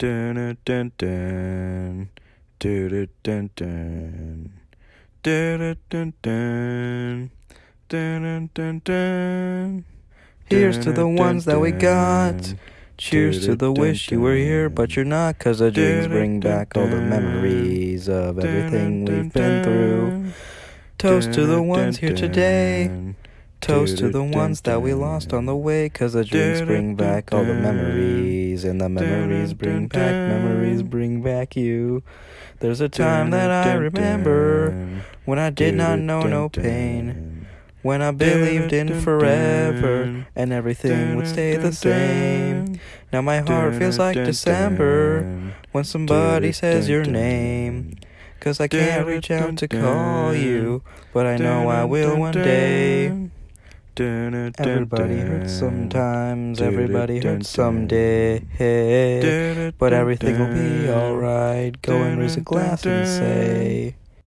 Dun, dun, dun. Dun, dun, dun. Dun, dun, dun. Dun, dun. Here's to the ones that we got. Cheers to the wish you were here, but you're not, cause the drinks bring back all the memories of everything we've been through. Toast to the ones here today. Toast to the ones that we lost on the way. Cause the drinks bring back all the memories. And the memories bring back, memories bring back you. There's a time that I remember when I did not know no pain. When I believed in forever and everything would stay the same. Now my heart feels like December when somebody says your name. Cause I can't reach out to call you, but I know I will one day. Everybody hurts sometimes, everybody hurts someday. But everything will be alright. Go and raise a glass and say.